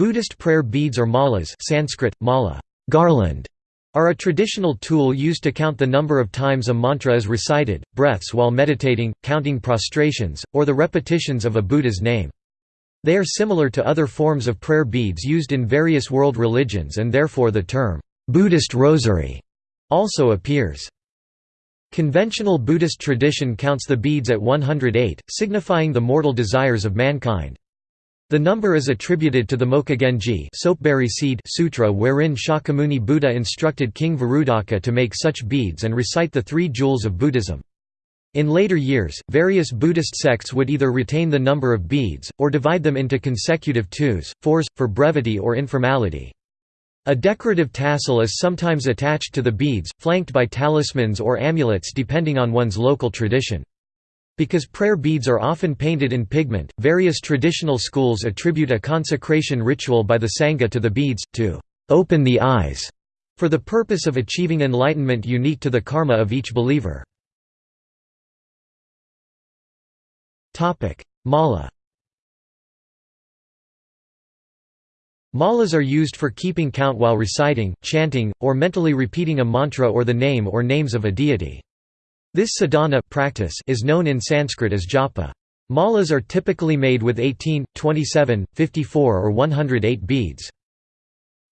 Buddhist prayer beads or malas Sanskrit, mala, garland, are a traditional tool used to count the number of times a mantra is recited, breaths while meditating, counting prostrations, or the repetitions of a Buddha's name. They are similar to other forms of prayer beads used in various world religions and therefore the term, "'Buddhist rosary' also appears. Conventional Buddhist tradition counts the beads at 108, signifying the mortal desires of mankind. The number is attributed to the Mokugenji soapberry seed sutra wherein Shakyamuni Buddha instructed King Varudaka to make such beads and recite the three jewels of Buddhism. In later years, various Buddhist sects would either retain the number of beads, or divide them into consecutive twos, fours, for brevity or informality. A decorative tassel is sometimes attached to the beads, flanked by talismans or amulets depending on one's local tradition. Because prayer beads are often painted in pigment, various traditional schools attribute a consecration ritual by the Sangha to the beads, to «open the eyes» for the purpose of achieving enlightenment unique to the karma of each believer. Mala Malas are used for keeping count while reciting, chanting, or mentally repeating a mantra or the name or names of a deity. This sadhana practice is known in Sanskrit as japa. Malas are typically made with 18, 27, 54 or 108 beads.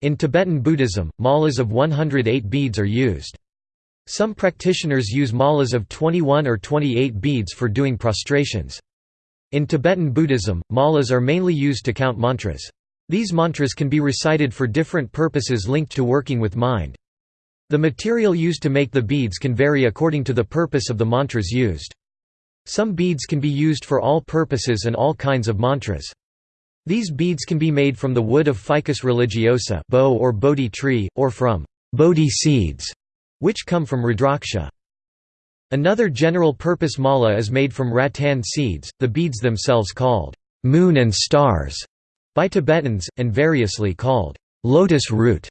In Tibetan Buddhism, malas of 108 beads are used. Some practitioners use malas of 21 or 28 beads for doing prostrations. In Tibetan Buddhism, malas are mainly used to count mantras. These mantras can be recited for different purposes linked to working with mind. The material used to make the beads can vary according to the purpose of the mantras used. Some beads can be used for all purposes and all kinds of mantras. These beads can be made from the wood of Ficus religiosa bo or bodhi tree, or from bodhi seeds, which come from Rudraksha. Another general-purpose mala is made from rattan seeds, the beads themselves called moon and stars by Tibetans, and variously called lotus root,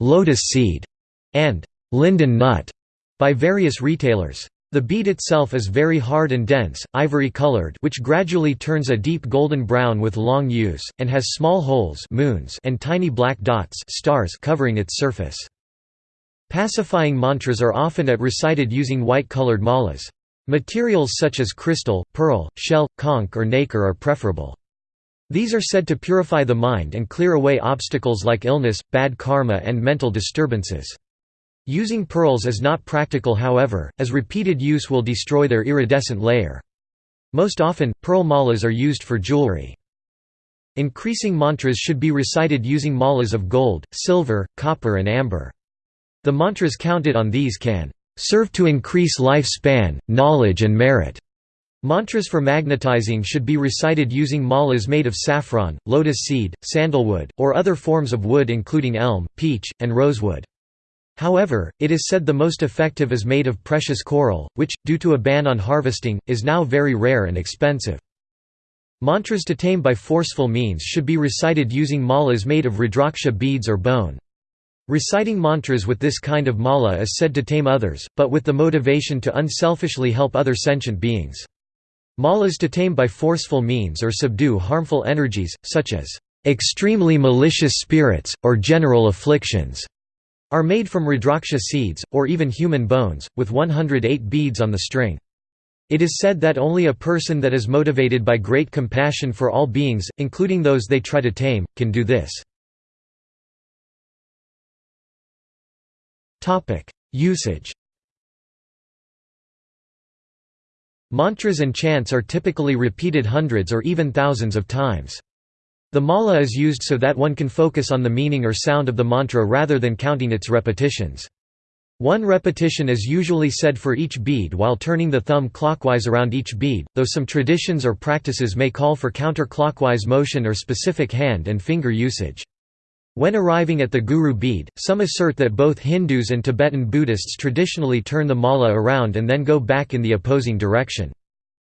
lotus seed, and linden nut by various retailers. The bead itself is very hard and dense, ivory-colored which gradually turns a deep golden brown with long use, and has small holes moons and tiny black dots stars covering its surface. Pacifying mantras are often at recited using white-colored malas. Materials such as crystal, pearl, shell, conch or nacre are preferable. These are said to purify the mind and clear away obstacles like illness, bad karma and mental disturbances. Using pearls is not practical however, as repeated use will destroy their iridescent layer. Most often, pearl malas are used for jewelry. Increasing mantras should be recited using malas of gold, silver, copper and amber. The mantras counted on these can serve to increase life span, knowledge and merit. Mantras for magnetizing should be recited using malas made of saffron, lotus seed, sandalwood, or other forms of wood including elm, peach, and rosewood. However, it is said the most effective is made of precious coral, which, due to a ban on harvesting, is now very rare and expensive. Mantras to tame by forceful means should be recited using malas made of rudraksha beads or bone. Reciting mantras with this kind of mala is said to tame others, but with the motivation to unselfishly help other sentient beings. Malas to tame by forceful means or subdue harmful energies, such as extremely malicious spirits, or general afflictions, are made from rudraksha seeds, or even human bones, with 108 beads on the string. It is said that only a person that is motivated by great compassion for all beings, including those they try to tame, can do this. Usage Mantras and chants are typically repeated hundreds or even thousands of times. The mala is used so that one can focus on the meaning or sound of the mantra rather than counting its repetitions. One repetition is usually said for each bead while turning the thumb clockwise around each bead, though some traditions or practices may call for counterclockwise motion or specific hand and finger usage. When arriving at the Guru bead, some assert that both Hindus and Tibetan Buddhists traditionally turn the mala around and then go back in the opposing direction.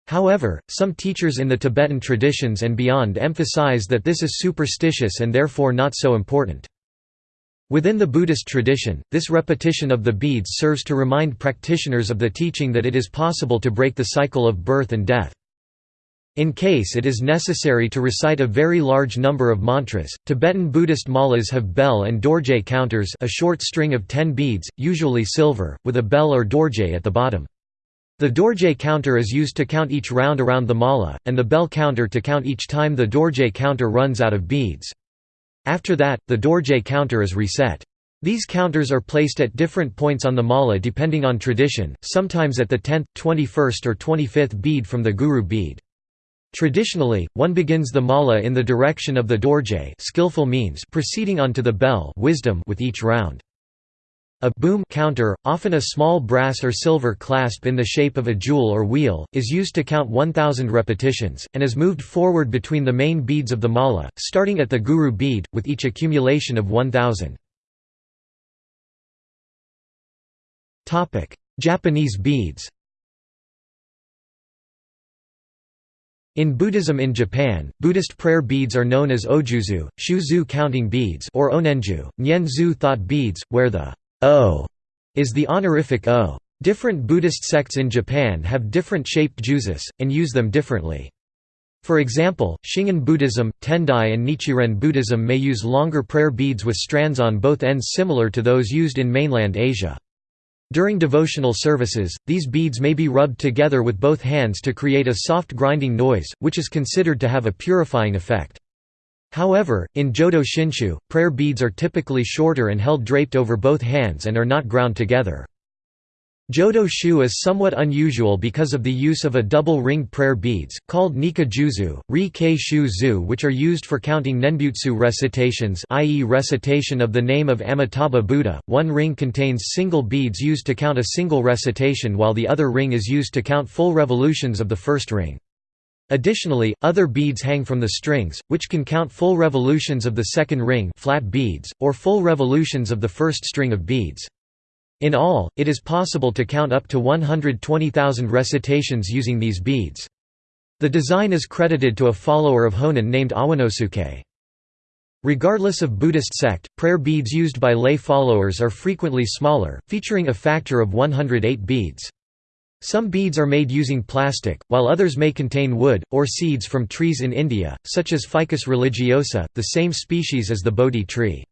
However, some teachers in the Tibetan traditions and beyond emphasize that this is superstitious and therefore not so important. Within the Buddhist tradition, this repetition of the beads serves to remind practitioners of the teaching that it is possible to break the cycle of birth and death. In case it is necessary to recite a very large number of mantras, Tibetan Buddhist malas have bell and dorje counters a short string of 10 beads, usually silver, with a bell or dorje at the bottom. The dorje counter is used to count each round around the mala, and the bell counter to count each time the dorje counter runs out of beads. After that, the dorje counter is reset. These counters are placed at different points on the mala depending on tradition, sometimes at the 10th, 21st or 25th bead from the guru bead. Traditionally, one begins the mala in the direction of the dorje skillful means proceeding on to the bell wisdom with each round. A boom counter, often a small brass or silver clasp in the shape of a jewel or wheel, is used to count 1000 repetitions, and is moved forward between the main beads of the mala, starting at the guru bead, with each accumulation of 1000. Japanese beads In Buddhism in Japan, Buddhist prayer beads are known as ojuzu, shuzu counting beads or onenju, nyenzu thought beads, where the o is the honorific o. Different Buddhist sects in Japan have different shaped juzus, and use them differently. For example, Shingon Buddhism, Tendai and Nichiren Buddhism may use longer prayer beads with strands on both ends similar to those used in mainland Asia. During devotional services, these beads may be rubbed together with both hands to create a soft grinding noise, which is considered to have a purifying effect. However, in Jodo Shinshu, prayer beads are typically shorter and held draped over both hands and are not ground together. Jodo shu is somewhat unusual because of the use of a double-ringed prayer beads, called nika juzu, ri ke shu zu which are used for counting nenbutsu recitations i.e. recitation of the name of Amitabha Buddha. One ring contains single beads used to count a single recitation while the other ring is used to count full revolutions of the first ring. Additionally, other beads hang from the strings, which can count full revolutions of the second ring flat beads, or full revolutions of the first string of beads. In all, it is possible to count up to 120,000 recitations using these beads. The design is credited to a follower of Honen named Awanosuke. Regardless of Buddhist sect, prayer beads used by lay followers are frequently smaller, featuring a factor of 108 beads. Some beads are made using plastic, while others may contain wood, or seeds from trees in India, such as Ficus religiosa, the same species as the Bodhi tree.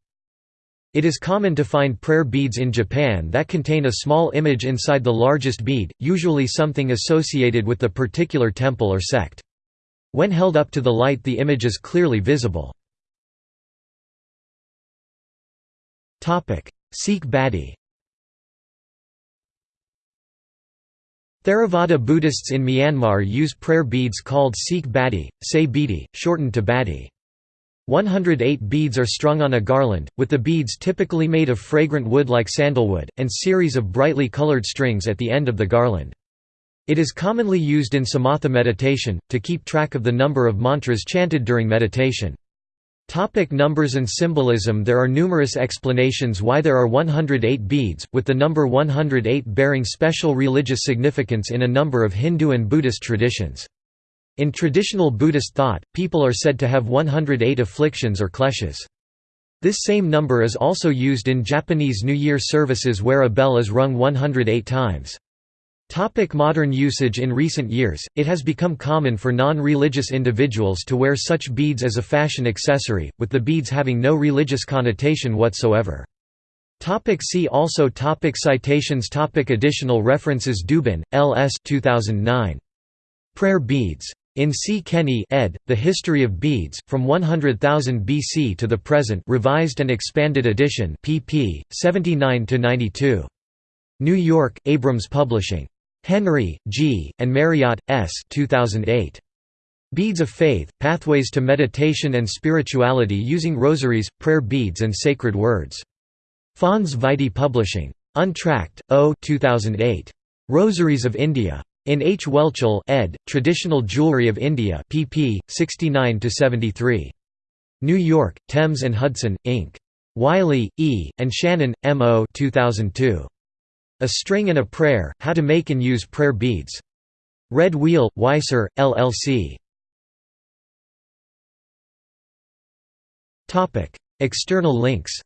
It is common to find prayer beads in Japan that contain a small image inside the largest bead, usually something associated with the particular temple or sect. When held up to the light the image is clearly visible. Seik Badi Theravada Buddhists in Myanmar use prayer beads called Seik Badi, Say Bidi, shortened to Badi. 108 beads are strung on a garland, with the beads typically made of fragrant wood like sandalwood, and series of brightly colored strings at the end of the garland. It is commonly used in samatha meditation, to keep track of the number of mantras chanted during meditation. Topic numbers and symbolism There are numerous explanations why there are 108 beads, with the number 108 bearing special religious significance in a number of Hindu and Buddhist traditions. In traditional Buddhist thought, people are said to have 108 afflictions or kleshas. This same number is also used in Japanese New Year services where a bell is rung 108 times. Topic modern usage In recent years, it has become common for non-religious individuals to wear such beads as a fashion accessory, with the beads having no religious connotation whatsoever. Topic see also topic Citations topic Additional references Dubin, L. S. 2009. Prayer beads. In C. Kenny ed., The History of Beads, From 100,000 BC to the Present revised and expanded edition pp. 79–92. New York, Abrams Publishing. Henry, G., and Marriott, S. 2008. Beads of Faith, Pathways to Meditation and Spirituality Using Rosaries, Prayer Beads and Sacred Words. Fons Vitae Publishing. Untracht, O. 2008. Rosaries of India. In H. Welchel ed., Traditional Jewelry of India pp. 69–73. New York, Thames and Hudson, Inc. Wiley, E., and Shannon, M. O. 2002. A String and a Prayer, How to Make and Use Prayer Beads. Red Wheel, Weiser, LLC. External links